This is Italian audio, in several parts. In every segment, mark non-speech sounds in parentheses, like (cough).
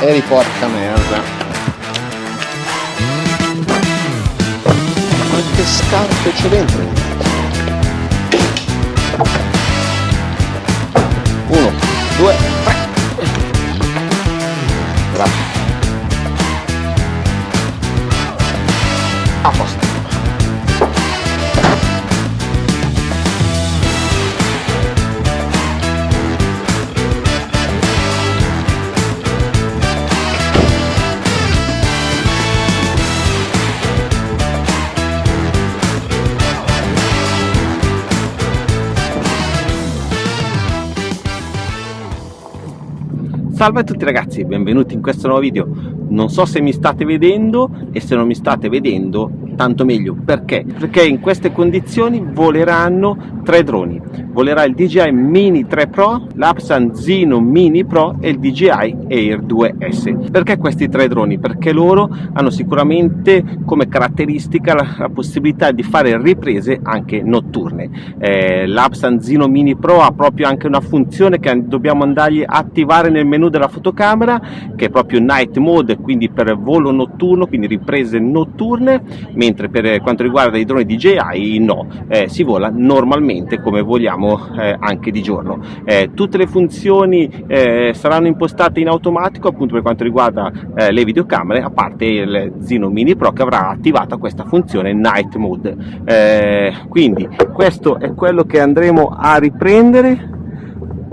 Eri porca merda. Quante scarpe c'è dentro? Uno, due, Salve a tutti ragazzi, benvenuti in questo nuovo video. Non so se mi state vedendo e se non mi state vedendo tanto meglio. Perché? Perché in queste condizioni voleranno tre droni. Volerà il DJI Mini 3 Pro, l'Apsan Zino Mini Pro e il DJI Air 2S. Perché questi tre droni? Perché loro hanno sicuramente come caratteristica la, la possibilità di fare riprese anche notturne. Eh, L'Apsan Zino Mini Pro ha proprio anche una funzione che dobbiamo andargli a attivare nel menu della fotocamera che è proprio night mode quindi per volo notturno quindi riprese notturne mentre per quanto riguarda i droni DJI no, eh, si vola normalmente come vogliamo eh, anche di giorno. Eh, tutte le funzioni eh, saranno impostate in automatico appunto per quanto riguarda eh, le videocamere, a parte il Zino Mini Pro che avrà attivata questa funzione Night Mode. Eh, quindi questo è quello che andremo a riprendere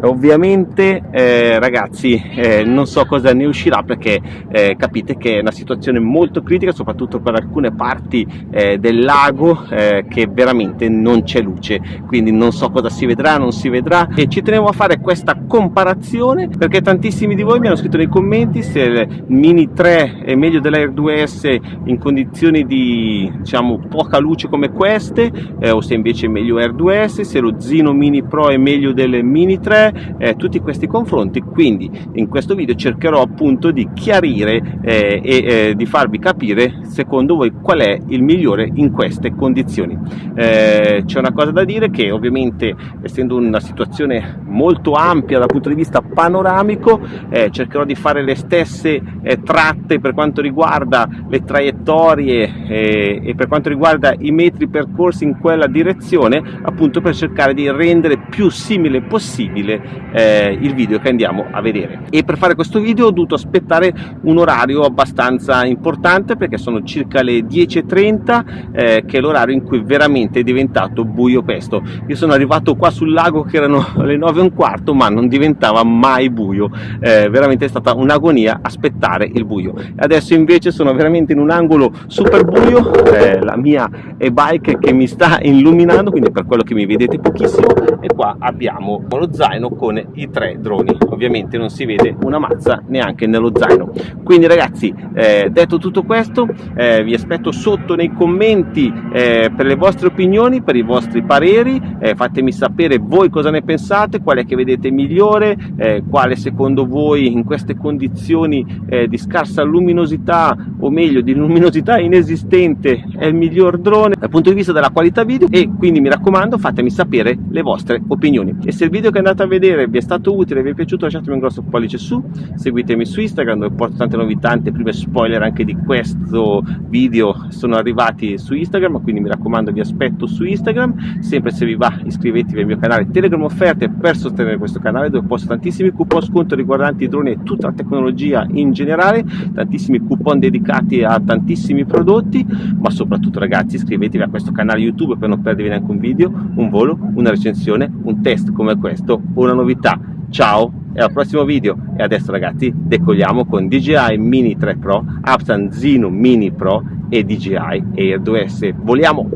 ovviamente eh, ragazzi eh, non so cosa ne uscirà perché eh, capite che è una situazione molto critica soprattutto per alcune parti eh, del lago eh, che veramente non c'è luce. Quindi non so cosa si vedrà non si vedrà. E ci tenevo a fare questa comparazione perché tantissimi di voi mi hanno scritto nei commenti se il Mini 3 è meglio dell'Air 2S in condizioni di diciamo poca luce come queste eh, o se invece è meglio Air 2S se lo Zino Mini Pro è meglio del Mini 3 eh, tutti questi confronti quindi in questo video cercherò appunto di chiarire eh, e eh, di farvi capire secondo voi qual è il migliore in queste condizioni. Eh, c'è una cosa da dire che ovviamente essendo una situazione molto ampia dal punto di vista panoramico eh, cercherò di fare le stesse tratte per quanto riguarda le traiettorie e per quanto riguarda i metri percorsi in quella direzione appunto per cercare di rendere più simile possibile eh, il video che andiamo a vedere. E per fare questo video ho dovuto aspettare un orario abbastanza importante perché sono circa le 10.30 eh, che è l'orario in cui veramente è diventato buio pesto. Io sono arrivato qua sul lago che erano (laughs) le 9 e un quarto ma non diventava mai buio. Eh, veramente è stata un'agonia aspettare il buio. Adesso invece sono veramente in un angolo super buio. Eh, la mia e-bike che mi sta illuminando quindi per quello che mi vedete pochissimo e qua abbiamo lo zaino zaino con i tre droni. Ovviamente non si vede una mazza neanche nello zaino. Quindi ragazzi eh, detto tutto questo eh, vi aspetto sotto nei commenti eh, per le vostre opinioni per i vostri pareri. Eh, fatemi sapere voi cosa ne pensate quale che vedete migliore eh, quale secondo voi in queste condizioni eh, di scarsa luminosità o meglio di luminosità inesistente è il miglior drone dal punto di vista della qualità video. E quindi mi raccomando fatemi sapere le vostre opinioni. E se il video che andate a vedere vedere, vi è stato utile, vi è piaciuto lasciatemi un grosso pollice su, seguitemi su Instagram dove porto tante novità, tante prime spoiler anche di questo video. Sono arrivati su Instagram, quindi mi raccomando vi aspetto su Instagram, sempre se vi va iscrivetevi al mio canale Telegram offerte per sostenere questo canale dove posto tantissimi coupon sconto riguardanti i droni e tutta la tecnologia in generale, tantissimi coupon dedicati a tantissimi prodotti, ma soprattutto ragazzi iscrivetevi a questo canale YouTube per non perdervi neanche un video, un volo, una recensione, un test come questo una novità. Ciao e al prossimo video. E adesso ragazzi decolliamo con DJI Mini 3 Pro Apsan Zino Mini Pro e DJI Air 2S voliamo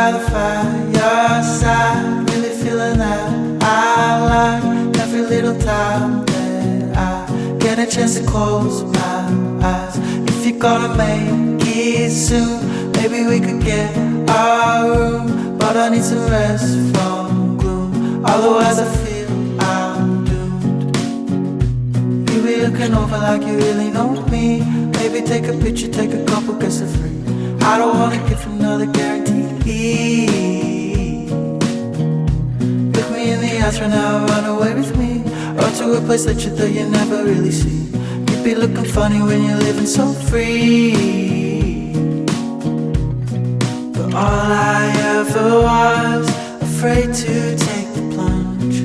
by the fireside, really feeling that I like every little time that I get a chance to close my eyes. If you're gonna make it soon, maybe we could get our room, but I need some rest from gloom. Otherwise, I feel I'm doomed. You be looking over like you really know me. Maybe take a picture, take a couple, guess it's free. I don't wanna give another guarantee. Look me in the eyes right now, run away with me. Run to a place that you thought you never really see. You'd be looking funny when you're living so free. But all I ever was, afraid to take the plunge.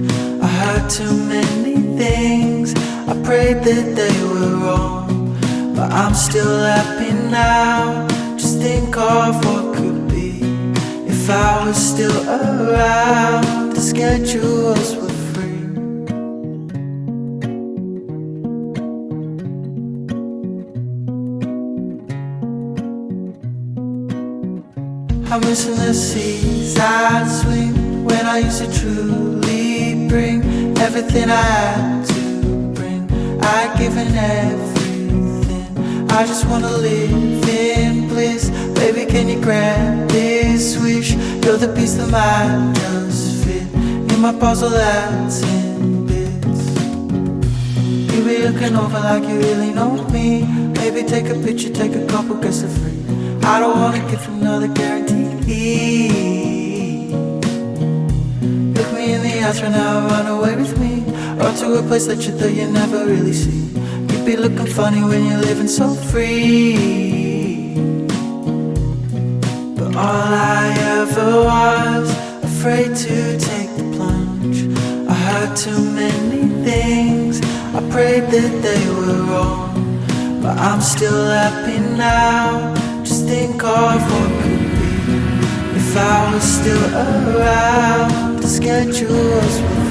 I heard too many things, I prayed that they were wrong. But I'm still happy now, just think of what. If I was still around, the schedules were free. I'm missing the seas I'd swing when I used to truly bring everything I had to bring. I'd given everything. I just wanna live in can you grant this wish? You're the piece that might just fit in my puzzle that's in bits. You be looking over like you really know me. Maybe take a picture, take a couple, guess it's free. I don't wanna give another guarantee. Look me in the eyes right now, run away with me. Or to a place that you thought you never really see. You'd be looking funny when you're living so free. All I ever was, afraid to take the plunge. I heard too many things, I prayed that they were wrong. But I'm still happy now, just think of what could be. If I was still around, the schedules were free.